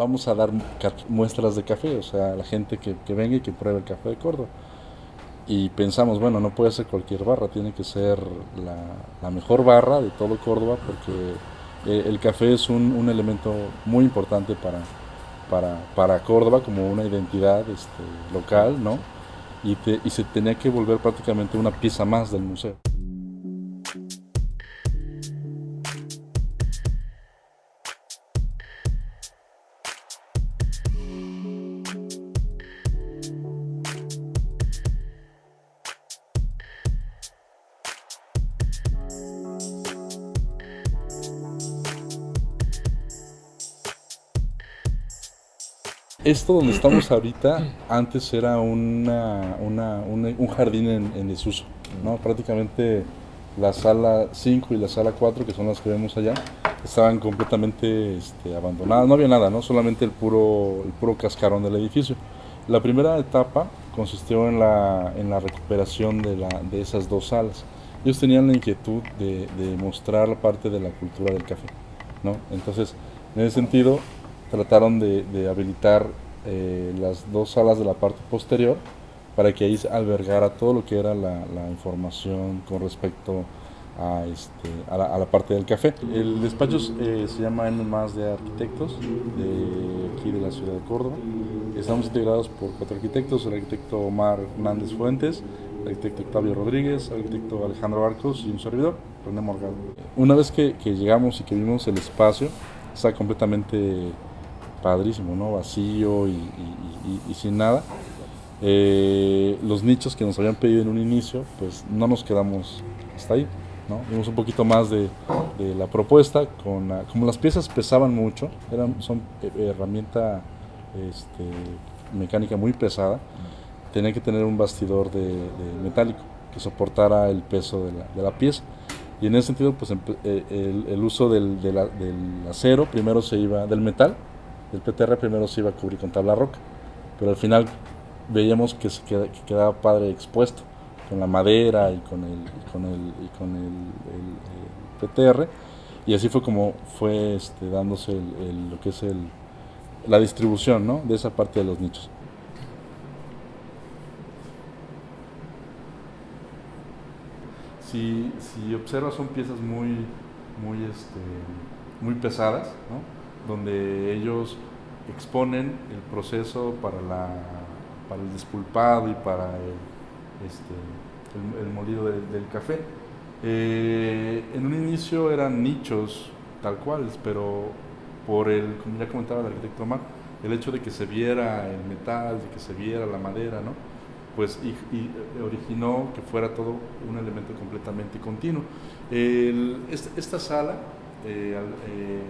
vamos a dar muestras de café, o sea, la gente que, que venga y que pruebe el café de Córdoba. Y pensamos, bueno, no puede ser cualquier barra, tiene que ser la, mejor barra de todo Córdoba porque eh, el café es un, elemento muy importante para, para, para, Córdoba como una identidad este, local, ¿no? Y, y se tenía que volver prácticamente una pieza más del museo. Esto donde estamos ahorita, antes era una, un jardín en, desuso, ¿no? Prácticamente la sala 5 y la sala 4, que son las que vemos allá, estaban completamente este, abandonadas, no había nada, ¿no? solamente el puro, el puro cascarón del edificio. La primera etapa consistió en la, en la recuperación de, la, de esas dos salas. Ellos tenían la inquietud de, de mostrar parte de la cultura del café. ¿no? Entonces, en ese sentido, trataron de, habilitar eh, las dos salas de la parte posterior para que ahí albergara todo lo que era la, información con respecto a, este, a, la, parte del café. El despacho eh, se llama N más de arquitectos de aquí de la ciudad de Córdoba. Estamos integrados por cuatro arquitectos, el arquitecto Omar Hernández Fuentes, el arquitecto Octavio Rodríguez, el arquitecto Alejandro Arcos y un servidor, René Morgado. Una vez que, que llegamos y que vimos el espacio, está completamente padrísimo, ¿no? Vacío y, sin nada. Eh, los nichos que nos habían pedido en un inicio, pues no nos quedamos hasta ahí, ¿no? Vimos un poquito más de, la propuesta, con como las piezas pesaban mucho, eran, son herramienta este, mecánica muy pesada, tenía que tener un bastidor de, metálico que soportara el peso de la, pieza. Y en ese sentido, pues eh, el, uso del, del acero primero se iba, del metal, el PTR primero se iba a cubrir con tabla roca, pero al final veíamos que, se quedaba padre expuesto con la madera y con el, con el, y con el, PTR y así fue como fue este, dándose lo que es el, la distribución ¿no? de esa parte de los nichos. Si, si observas son piezas muy, muy, este, muy pesadas, ¿no? Donde ellos exponen el proceso para, la, para el despulpado y para el, este, el, molido del café. Eh, en un inicio eran nichos tal cual, pero por el, como ya comentaba el arquitecto Omar, el hecho de que se viera el metal, de que se viera la madera, ¿no? pues y, originó que fuera todo un elemento completamente continuo. esta, sala, eh, eh,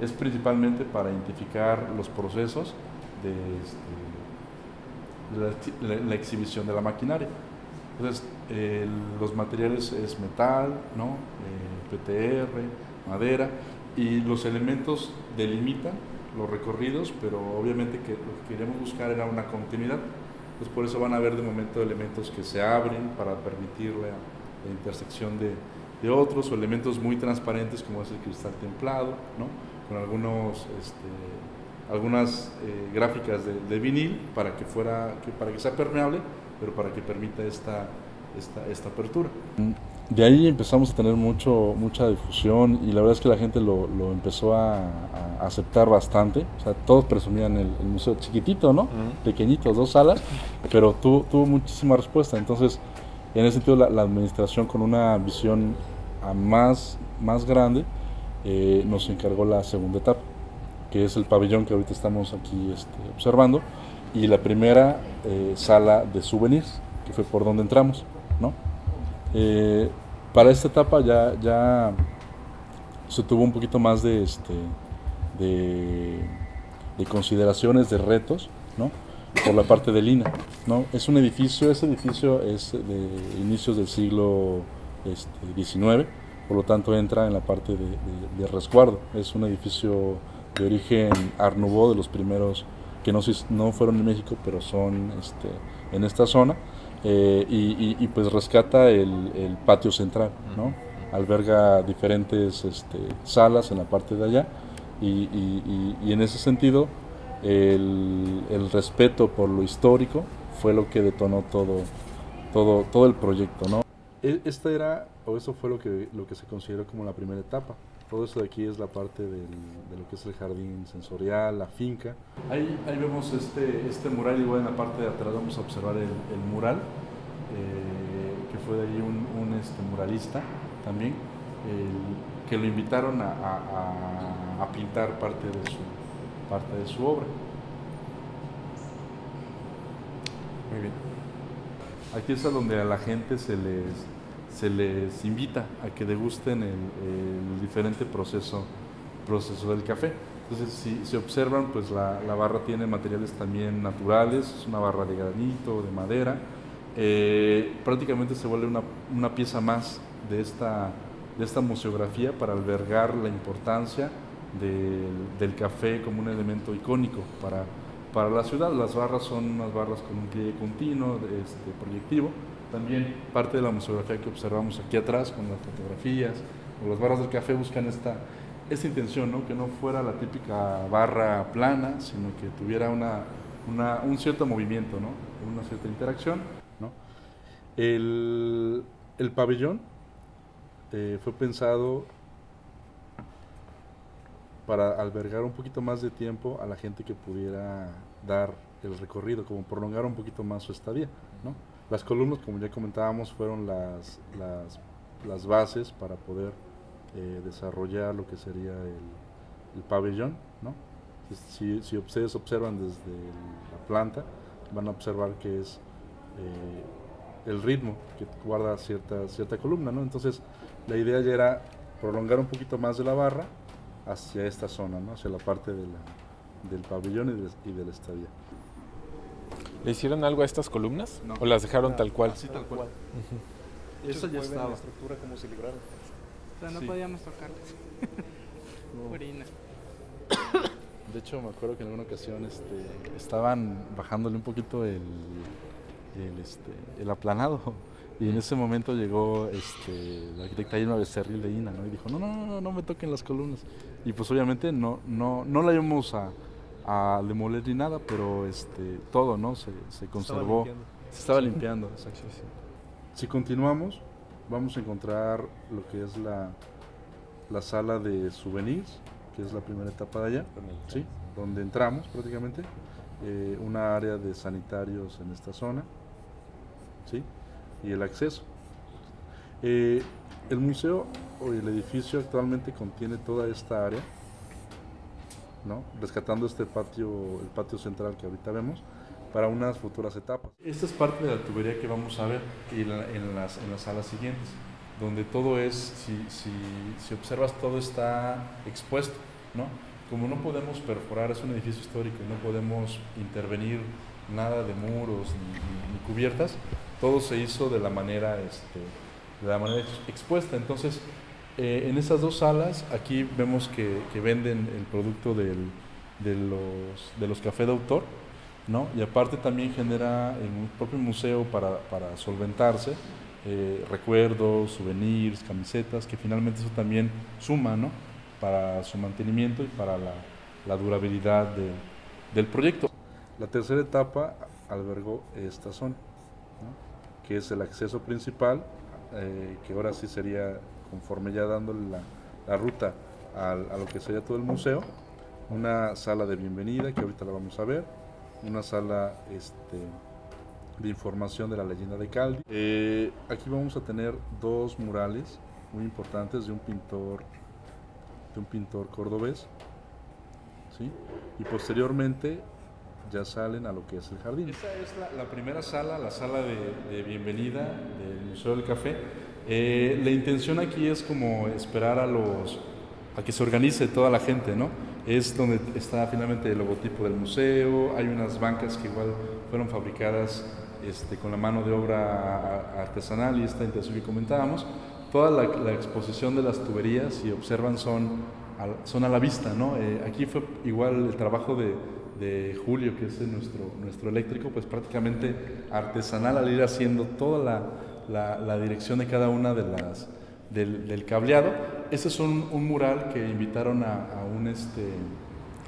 es principalmente para identificar los procesos de, este, la, exhibición de la maquinaria. Entonces, los materiales es metal, ¿no? Eh, PTR, madera, y los elementos delimitan los recorridos, pero obviamente que lo que queremos buscar era una continuidad. Entonces, por eso van a haber de momento elementos que se abren para permitir la, intersección de, de otros, o elementos muy transparentes como es el cristal templado, ¿no? Con algunos, este, algunas eh, gráficas de, vinil para que, fuera, que, para que sea permeable, pero para que permita esta, esta, esta apertura. De ahí empezamos a tener mucho, mucha difusión y la verdad es que la gente lo, lo empezó a, aceptar bastante. O sea, todos presumían el, museo chiquitito, ¿no? Pequeñito, dos salas, pero tuvo, tuvo muchísima respuesta. Entonces, en ese sentido, la, la administración con una visión a más, más grande, eh, nos encargó la segunda etapa, que es el pabellón que ahorita estamos aquí este, observando, y la primera eh, sala de souvenirs, que fue por donde entramos. ¿no? Eh, para esta etapa ya, ya se tuvo un poquito más de, este, de, consideraciones, de retos, ¿no? por la parte de Lina. ¿no? Es un edificio, ese edificio es de inicios del siglo este, XIX, por lo tanto entra en la parte de, resguardo. Es un edificio de origen Art de los primeros que no, no fueron en México, pero son este, en esta zona, eh, y, pues rescata el, patio central, ¿no? alberga diferentes este, salas en la parte de allá, Y, en ese sentido, el, el, respeto por lo histórico fue lo que detonó todo, todo, todo el proyecto. ¿no? E, esta era, o eso fue lo que, lo que se consideró como la primera etapa. Todo esto de aquí es la parte de lo que es el jardín sensorial, la finca. Ahí, ahí vemos este, este mural, igual en la parte de atrás vamos a observar el, mural, eh, que fue de ahí un, un este, muralista también, que lo invitaron a, a, a, pintar parte de su, parte de su obra. Muy bien. Aquí es a donde a la gente se les, se les invita a que degusten el, diferente proceso, proceso del café. Entonces, si se observan, pues la, la, barra tiene materiales también naturales, es una barra de granito, de madera. Eh, prácticamente se vuelve una, una pieza más de esta, de esta museografía para albergar la importancia del, del café como un elemento icónico para, para la ciudad. Las barras son unas barras con un pliegue continuo, este, proyectivo. También parte de la museografía que observamos aquí atrás con las fotografías o las barras del café buscan esta, esta intención, ¿no? que no fuera la típica barra plana, sino que tuviera una, una, un cierto movimiento, ¿no? una cierta interacción. ¿no? El, el pabellón eh, fue pensado para albergar un poquito más de tiempo a la gente que pudiera dar el recorrido, como prolongar un poquito más su estadía. ¿no? Las columnas, como ya comentábamos, fueron las, las, bases para poder eh, desarrollar lo que sería el, el pabellón. ¿no? Si, si, ustedes observan desde la planta, van a observar que es eh, el ritmo que guarda cierta, cierta columna. ¿no? Entonces, la idea ya era prolongar un poquito más de la barra hacia esta zona, ¿no? hacia la parte de la, del pabellón y, de, y del estadio. ¿Le hicieron algo a estas columnas? No. ¿O las dejaron tal cual? Así tal cual. Uh -huh. Eso ya estaba. la estructura como si libraron. O sea, no sí. podíamos tocarlas. no. Orina. De hecho, me acuerdo que en alguna ocasión este, estaban bajándole un poquito el, el, este, el aplanado y en ese momento llegó este, la arquitecta Irma Becerril de INA, ¿no? Y dijo, no, no, no, no me toquen las columnas. Y pues obviamente no, no, no la íbamos a, a demoler ni nada, pero este, todo, ¿no? Se, se conservó. Se estaba limpiando, exacto. Sí, sí. Si continuamos, vamos a encontrar lo que es la, la sala de souvenirs, que es la primera etapa de allá, ¿sí? Donde entramos prácticamente. Eh, una área de sanitarios en esta zona, ¿sí? Y el acceso. Eh, el museo o el edificio actualmente contiene toda esta área, ¿no? rescatando este patio, el patio central que ahorita vemos, para unas futuras etapas. Esta es parte de la tubería que vamos a ver en, la, en, las, en las salas siguientes, donde todo es, si, si, si observas, todo está expuesto. ¿no? Como no podemos perforar, es un edificio histórico no podemos intervenir nada de muros ni, cubiertas, todo se hizo de la manera, este, de la manera expuesta. Entonces, eh, en esas dos salas, aquí vemos que, venden el producto del, de, los, de los cafés de autor, ¿no? y aparte también genera en un propio museo para, para solventarse eh, recuerdos, souvenirs, camisetas, que finalmente eso también suma ¿no? para su mantenimiento y para la, durabilidad de, del proyecto. La tercera etapa albergó esta zona. que es el acceso principal, eh, que ahora sí sería conforme ya dándole la, la ruta a, lo que sería todo el museo, una sala de bienvenida que ahorita la vamos a ver, una sala este, de información de la leyenda de Caldi. Eh, aquí vamos a tener dos murales muy importantes de un pintor, de un pintor cordobés, ¿sí? y posteriormente ya salen a lo que es el jardín. Esta es la, la primera sala, la sala de, de, bienvenida del Museo del Café. Eh, la intención aquí es como esperar a los a que se organice toda la gente, ¿no? Es donde está finalmente el logotipo del museo, hay unas bancas que igual fueron fabricadas este, con la mano de obra artesanal y esta intención que comentábamos. Toda la, la exposición de las tuberías, si observan, son a, son a la vista, ¿no? Eh, aquí fue igual el trabajo de, de Julio, que es nuestro, nuestro eléctrico, pues prácticamente artesanal al ir haciendo toda la, la, la dirección de cada una de las del, del, cableado este es un, un mural que invitaron a, a un, este,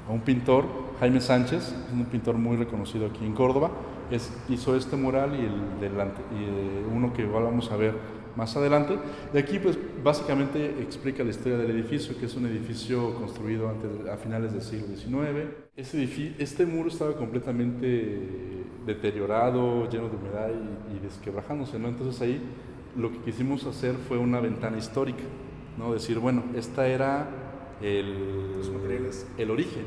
a un pintor, Jaime Sánchez, un pintor muy reconocido aquí en Córdoba. Es, hizo este mural y, el delante, y eh, uno que igual vamos a ver más adelante. Y aquí pues básicamente explica la historia del edificio, que es un edificio construido antes, a finales del siglo XIX. Este, este muro estaba completamente deteriorado, lleno de humedad y, y desquebrajándose, ¿no? Entonces ahí lo que quisimos hacer fue una ventana histórica, ¿no? Decir, bueno, esta era el, el origen,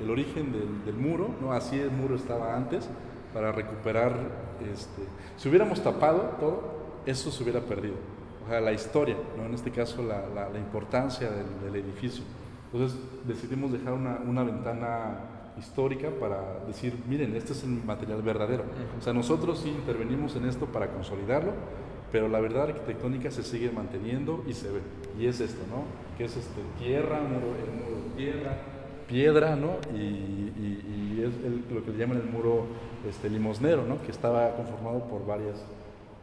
el origen del, del, muro, ¿no? Así el muro estaba antes, para recuperar, este, si hubiéramos tapado todo, eso se hubiera perdido. O sea, la historia, ¿no? En este caso, la, la, la importancia del, del, edificio. Entonces decidimos dejar una, una ventana histórica para decir, miren, este es el material verdadero. O sea, nosotros sí intervenimos en esto para consolidarlo, pero la verdad arquitectónica se sigue manteniendo y se ve. Y es esto, ¿no? Que es este, tierra, muro, el muro de tierra, piedra, ¿no? Y, y, y es el, lo que le llaman el muro este, limosnero, ¿no? Que estaba conformado por varias,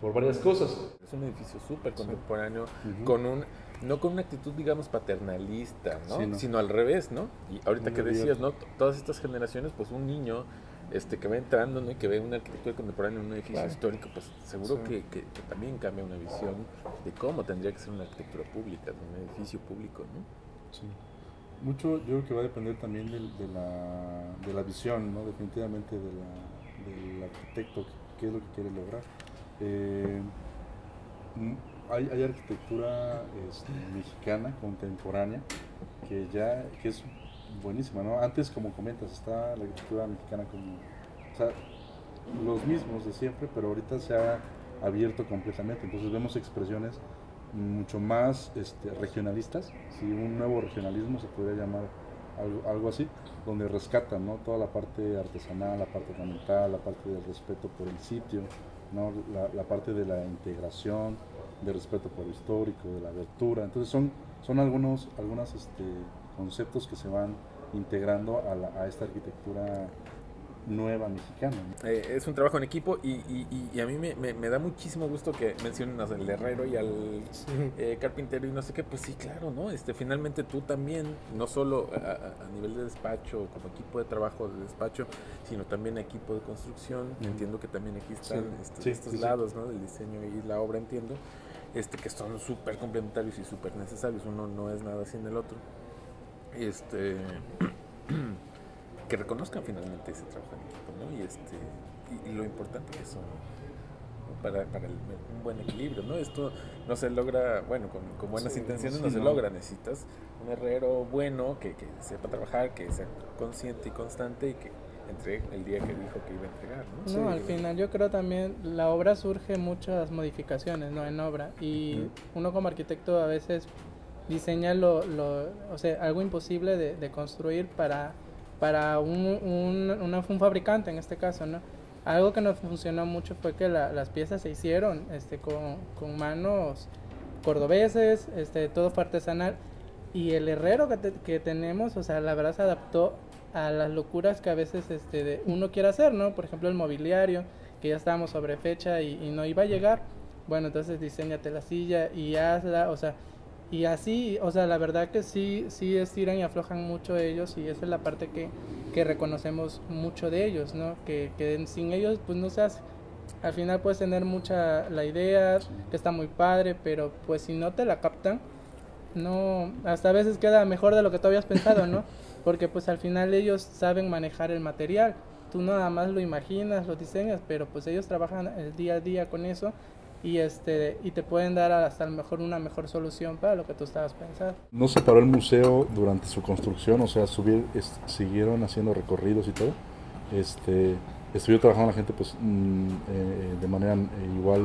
por varias cosas. Es un edificio súper contemporáneo, sí. uh -huh. con un, no con una actitud, digamos, paternalista, ¿no? Sí, no. Sino al revés, ¿no? Y ahorita Muy que decías, ¿no? Todas estas generaciones, pues un niño este, que va entrando ¿no? y que ve una arquitectura contemporánea en un edificio claro. histórico, pues seguro sí. que, que, que, también cambia una visión de cómo tendría que ser una arquitectura pública, de un edificio público, ¿no? Sí. Mucho yo creo que va a depender también de, de, la, de la visión, ¿no? definitivamente de la, del arquitecto, qué es lo que quiere lograr. Eh, hay, arquitectura este, mexicana contemporánea que ya que es buenísima, ¿no? Antes, como comentas, está la arquitectura mexicana como, los mismos de siempre, pero ahorita se ha abierto completamente, entonces vemos expresiones mucho más este, regionalistas, si un nuevo regionalismo se podría llamar algo, algo, así, donde rescatan ¿no? toda la parte artesanal, la parte ornamental, la parte del respeto por el sitio, ¿no? la, parte de la integración, de respeto por lo histórico, de la abertura, entonces son, son algunos algunas, este, conceptos que se van integrando a, la, a esta arquitectura nueva mexicana. Eh, es un trabajo en equipo y, y, y a mí me, me, me, da muchísimo gusto que mencionen al herrero y al sí. eh, carpintero y no sé qué, pues sí, claro, ¿no? Este, finalmente tú también, no solo a, a, nivel de despacho, como equipo de trabajo de despacho, sino también equipo de construcción, mm. entiendo que también aquí están sí. este, sí, estos lados, ¿no? Del diseño y la obra, entiendo, este, que son súper complementarios y súper necesarios, uno no es nada sin el otro este que reconozcan finalmente ese trabajo en equipo ¿no? y este y, y lo importante que son para, para el, un buen equilibrio no esto no se logra bueno con, con buenas sí, intenciones sí, no se no. logra. Necesitas un herrero bueno que, que, sepa trabajar que sea consciente y constante y que entregue el día que dijo que iba a entregar no, no al final yo creo también la obra surge muchas modificaciones no en obra. Y uno como arquitecto a veces diseña lo, lo, o sea, algo imposible de, de construir para, para un, un, un, fabricante en este caso, ¿no? Algo que nos funcionó mucho fue que la, las piezas se hicieron este, con, con, manos cordobeses, este, todo fue artesanal y el herrero que, que, tenemos, o sea, la verdad se adaptó a las locuras que a veces este, de uno quiere hacer, ¿no? Por ejemplo, el mobiliario, que ya estábamos sobre fecha y, y no iba a llegar. Bueno, entonces diseñate la silla y hazla, o sea, y así, o sea, la verdad que sí, sí estiran y aflojan mucho ellos y esa es la parte que, que reconocemos mucho de ellos, ¿no? Que, que, sin ellos pues no se hace. Al final puedes tener mucha la idea, que está muy padre, pero pues si no te la captan, no, hasta a veces queda mejor de lo que tú habías pensado, ¿no? Porque pues al final ellos saben manejar el material. Tú nada más lo imaginas, lo diseñas, pero pues ellos trabajan el día a día con eso y este y te pueden dar hasta a lo mejor una mejor solución para lo que tú estabas pensando. No se paró el museo durante su construcción, o sea, subir, es, siguieron haciendo recorridos y todo. Este, estuvo trabajando la gente pues mm, eh, de manera eh, igual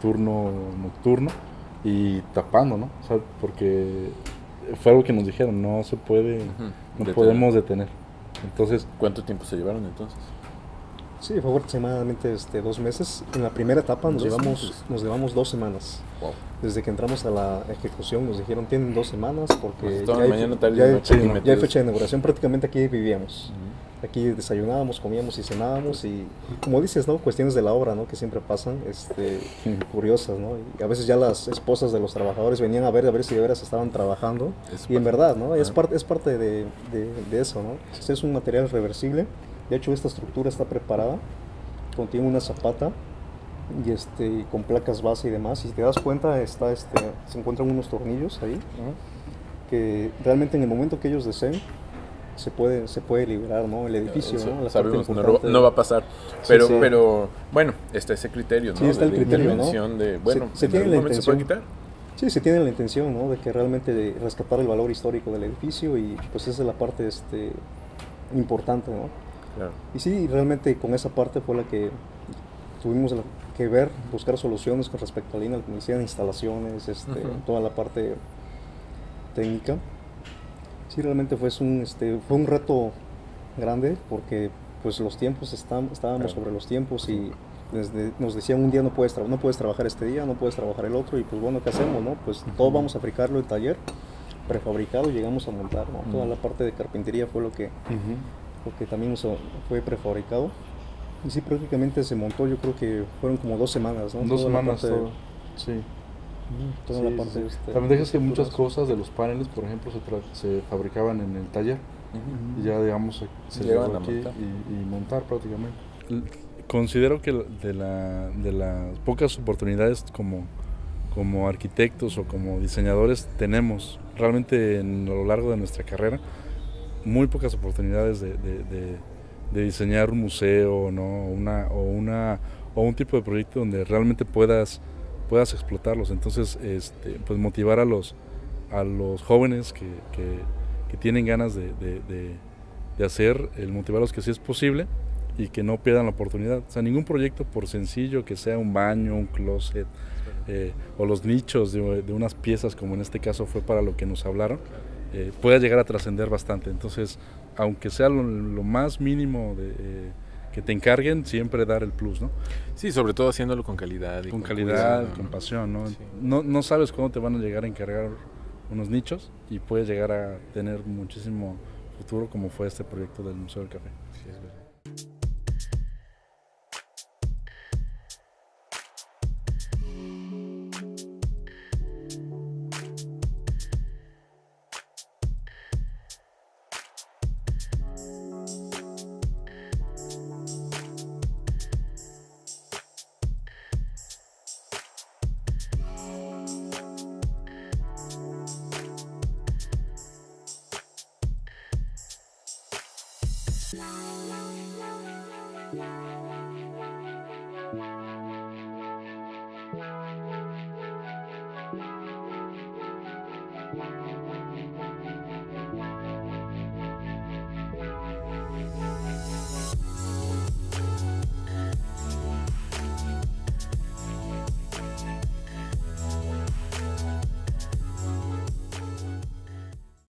turno nocturno y tapando, ¿no? O sea, porque fue algo que nos dijeron, no se puede, uh -huh. no detener. podemos detener. Entonces, ¿cuánto tiempo se llevaron entonces? Sí, fue aproximadamente este, dos meses. En la primera etapa nos llevamos, nos llevamos dos semanas. Wow. Desde que entramos a la ejecución nos dijeron tienen dos semanas porque pues ya, hay, mañana, ya, hay, sí, ya, hay, fecha de inauguración. Prácticamente aquí vivíamos. Uh -huh. Aquí desayunábamos, comíamos y cenábamos y como dices, ¿no? Cuestiones de la obra, ¿no? Que siempre pasan, este, curiosas, ¿no? Y a veces ya las esposas de los trabajadores venían a ver a ver si de veras estaban trabajando y en verdad, ¿no? Es, parte es parte de, de, eso, ¿no? Este es un material reversible. De hecho, esta estructura está preparada, contiene una zapata y este con placas base y demás. Y si te das cuenta, está este, se encuentran unos tornillos ahí que realmente en el momento que ellos deseen se puede se puede liberar no el edificio ¿no? La sabemos, no, va a pasar. Pero pero bueno está ese criterio no sí está el criterio de bueno se, tiene la intención, se puede quitar. Sí se tiene la intención no de que realmente rescatar el valor histórico del edificio y pues esa es la parte este importante no claro. y sí realmente con esa parte fue la que tuvimos que ver buscar soluciones con respecto a la línea instalaciones este toda la parte técnica. Sí realmente fue un, este, fue un reto grande porque pues los tiempos estábamos sobre los tiempos y nos decían un día no puedes, no puedes trabajar este día, no puedes trabajar el otro y pues bueno, ¿qué hacemos? No? Pues todo vamos a fabricarlo en taller, prefabricado, llegamos a montar, Toda la parte de carpintería fue lo que, que también fue prefabricado. Y sí, prácticamente se montó, yo creo que fueron como dos semanas, ¿no? Dos semanas, todo. Sí. Toda la parte este, También dejas que muchas cosas de los paneles, por ejemplo, se, se fabricaban en el taller. Y ya, digamos, se, llevan aquí Y, montar prácticamente. Considero que de, la, de las pocas oportunidades como, como arquitectos o como diseñadores tenemos realmente en, a lo largo de nuestra carrera muy pocas oportunidades de, de, de diseñar un museo ¿no? una, o, una, o un tipo de proyecto donde realmente puedas puedas explotarlos. Entonces, este, pues motivar a los, a los jóvenes que, que, tienen ganas de, de, hacer, el motivarlos que sí es posible y que no pierdan la oportunidad. O sea, ningún proyecto, por sencillo que sea un baño, un closet, eh, o los nichos de, unas piezas, como en este caso fue para lo que nos hablaron, eh, pueda llegar a trascender bastante. Entonces, aunque sea lo, más mínimo de... Eh, que te encarguen, siempre dar el plus, ¿no? Sí, sobre todo haciéndolo con calidad. con, calidad, con pasión, ¿no? ¿no? ¿no? sabes cuándo te van a llegar a encargar unos nichos y puedes llegar a tener muchísimo futuro como fue este proyecto del Museo del Café. Sí, es verdad. La la la la la